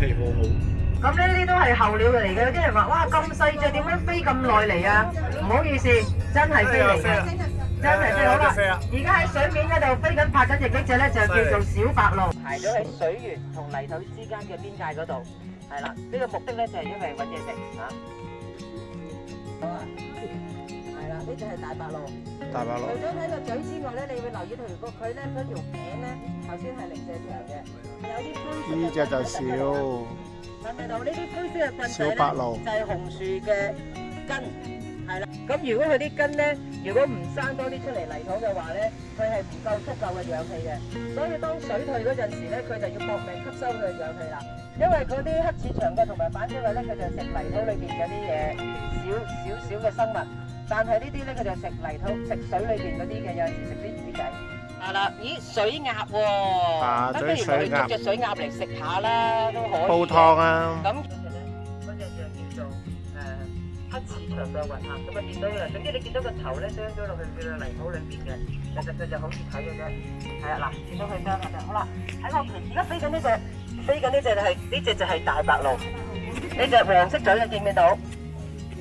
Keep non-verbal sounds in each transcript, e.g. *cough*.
咁呢啲都系候鸟嚟嘅，有啲人话哇咁细只，点样飞咁耐嚟啊？唔好意思，真系飞嚟嘅，真系飞好啦。而家喺水面嗰度飞紧拍紧只呢只咧，就叫做小白鹭，排咗喺水源同泥土之间嘅边界嗰度，系啦。呢个目的咧就系因为搵嘢食啊。系啦，呢只系大白鹭。大白鹿。除咗睇个嘴之外咧，你会留意到如果佢咧嗰条颈咧，头先系零舍长嘅。呢只就少，小白咧，就系红树嘅根，系啦。咁如果佢啲根咧，如果唔生多啲出嚟泥土嘅话咧，佢系唔够足够嘅氧气嘅。所以当水退嗰阵时咧，佢就要搏命吸收佢嘅氧气啦。因为嗰啲黑翅长嘅同埋反嘴嘅咧，佢就食泥土里边嗰啲嘢，少少少嘅生物。但系呢啲咧，佢就食泥土食水里边嗰啲嘅，有阵时食啲鱼仔。嗱啦，咦，水鸭，不如我哋捉只水鸭嚟食下啦，都可以。煲汤啊。咁嗰只咧，嗰只就叫做诶黑翅长脚云啊，咁啊见到啦，总之你见到个头咧，掟咗落去嗰个泥土里边嘅，其实佢就好似睇嘅啫。系啊，嗱，见到佢张啊，就好啦。喺我而家飞紧呢只，飞紧呢只系呢只就系大白鹭，呢只黄色嘴嘅见唔见到？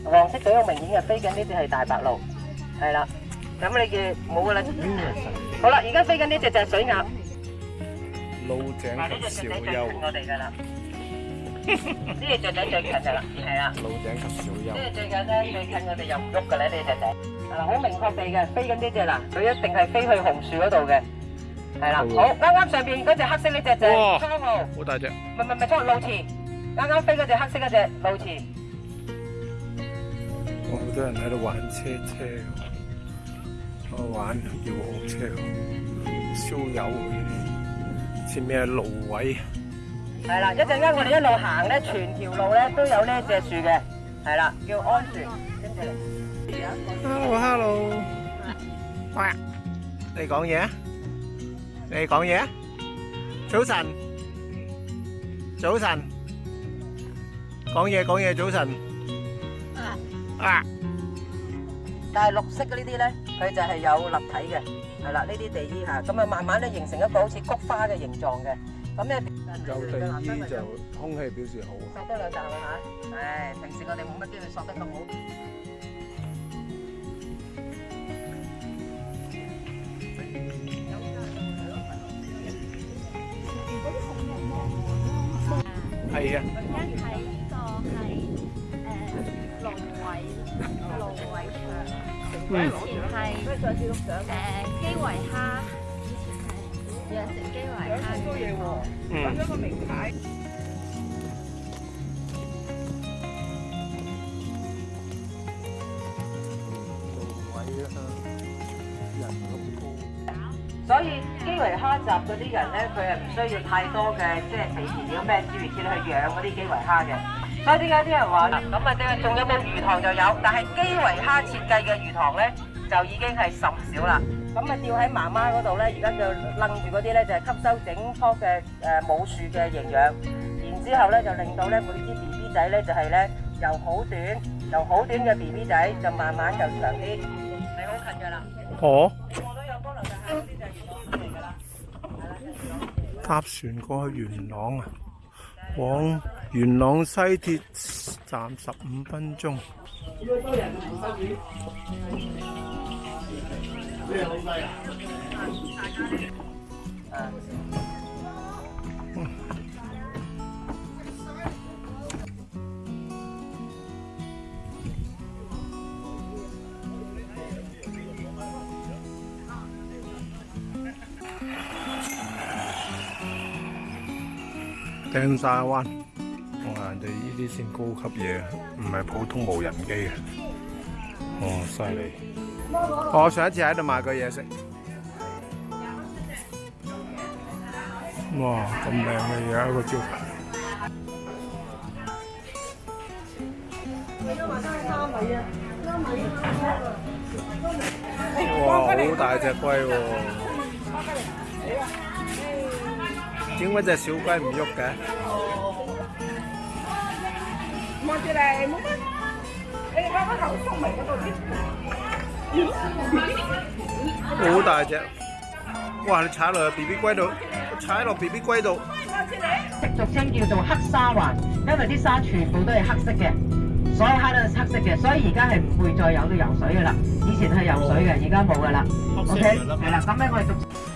黄色嘴好明显嘅，飞紧呢只系大白鹭，系啦。咁你嘅冇噶啦。好啦，而家飞紧呢只就系水鸭，井及小幼，我哋噶啦，呢只雀仔最近噶啦，系 *laughs* 啊，鹭颈及小幼，跟住最近咧，最近我哋又唔喐噶啦，呢只仔，啦，好明确地嘅，飞紧呢只啦，佢一定系飞去红树嗰度嘅，系啦，好，啱啱上边嗰只黑色呢只仔，号。好大只，唔唔唔，冲鹭鹚，啱啱飞嗰只黑色嗰只鹭鹚，好多人喺度玩车车。玩要好车，烧油前面系芦苇。系啦，一阵间我哋一路行咧，全条路咧都有呢一只树嘅，系啦，叫安树。跟住，Hello，Hello，喂，你讲嘢，你讲嘢，早晨，早晨，讲嘢讲嘢，早晨，啊。但系绿色嘅呢啲咧，佢就系有立体嘅，系啦，呢啲地衣啊，咁啊慢慢咧形成一个好似菊花嘅形状嘅，咁咧就地衣就空气表示好，缩多两啖啦吓，唉，平时我哋冇乜机会缩得咁好。系啊。芦苇场，以前系诶，基围虾，以前系养成基围虾，揾咗所以基围虾集嗰啲人咧，佢系唔需要太多嘅，即系饲料咩资源先去养嗰啲基围虾嘅。啱啱啲人话啦，咁啊仲有冇鱼塘就有，但系基围虾设计嘅鱼塘咧就已经系甚少啦。咁啊吊喺妈妈嗰度咧，而家就楞住嗰啲咧就系吸收整棵嘅诶母树嘅营养，然之后咧就令到咧每支 B B 仔咧就系咧由好短由好短嘅 B B 仔就慢慢就长啲。系好近噶啦。哦。我都有帮楼就系先生完咗嚟噶啦。搭船过去元朗啊，往。元朗西鐵站十五分鐘。鄭秀文。啲先高級嘢，唔係普通無人機啊！哦犀利！我上一次喺度買過嘢食，哇咁靚嘅嘢一個招牌，哇好大隻龜喎，點解只小龜唔喐嘅？望住嚟，冇乜。你家我头缩埋，我都唔好大只，哇！你踩落 B B 龟度，踩落 B B 龟度。俗称叫做黑沙环，因为啲沙全部都系黑色嘅，所有虾都系黑色嘅，所以而家系唔会再有去游水噶啦。以前系游水嘅，而家冇噶啦。O K，系啦，咁咧我哋續。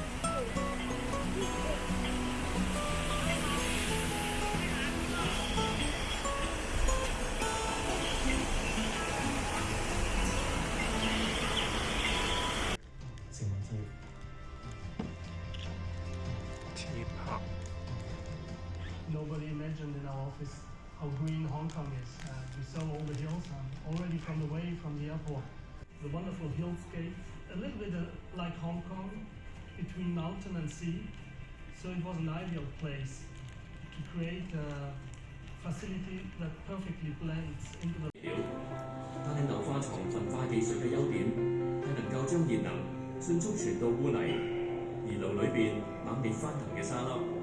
our office, how green Hong Kong is. Uh, we saw all the hills um, already from the way from the airport. The wonderful hillscape, a little bit uh, like Hong Kong, between mountain and sea. So it was an ideal place to create a facility that perfectly blends into the... 但係流化床焚化技術嘅優點係能夠將熱能迅速傳到污泥，而爐裏邊猛烈翻騰嘅沙粒。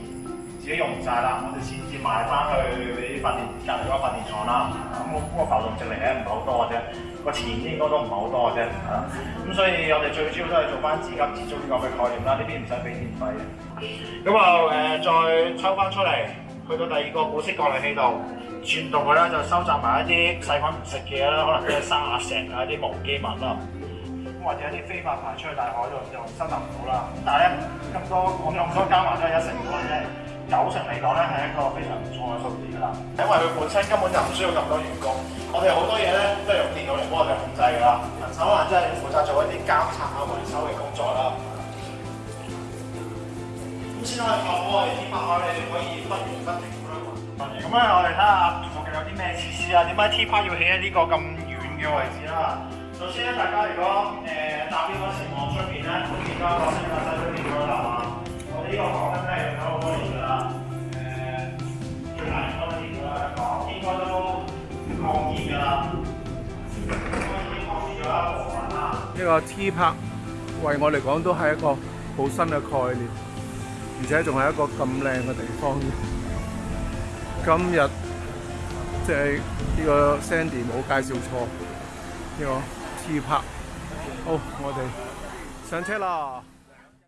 自己用唔晒啦，我哋先至賣翻去俾啲發電隔離嗰發電廠啦。咁我嗰個浮動值嚟咧唔係好多嘅啫，個錢應該都唔係好多嘅啫咁所以我哋最主要都係做翻資金節約呢個嘅概念啦。呢啲唔使俾電費嘅。咁啊、誒再抽翻出嚟，去到第二個古色過濾器度，全動佢咧就收集埋一啲細菌唔食嘅啦，可能啲沙石啊、啲無機物啦，咁或者一啲非法排出去大海度就收集唔到啦。但係咧咁多講咗咁多加埋都係一成五嘅啫。九成嚟講咧係一個非常唔錯嘅數字㗎啦，因為佢本身根本就唔需要咁多員工，我哋好多嘢咧都係用電腦嚟幫我哋控制㗎啦，人手可能真係要負責做一啲監察啊、維修嘅工作啦。咁先可以確保我哋天 r 你哋可以不園分庭咁樣。咁咧，我哋睇下附近有啲咩設施啊？點解 T park 要起喺呢個咁遠嘅位置啦？首先咧，大家如果誒搭呢個情況出面咧，都見到一個新嘅。呢個 T 拍，為我嚟講都係一個好新嘅概念，而且仲係一個咁靚嘅地方。今日即係呢個 Sandy 冇介紹錯呢個 T 拍。好，我哋上車啦！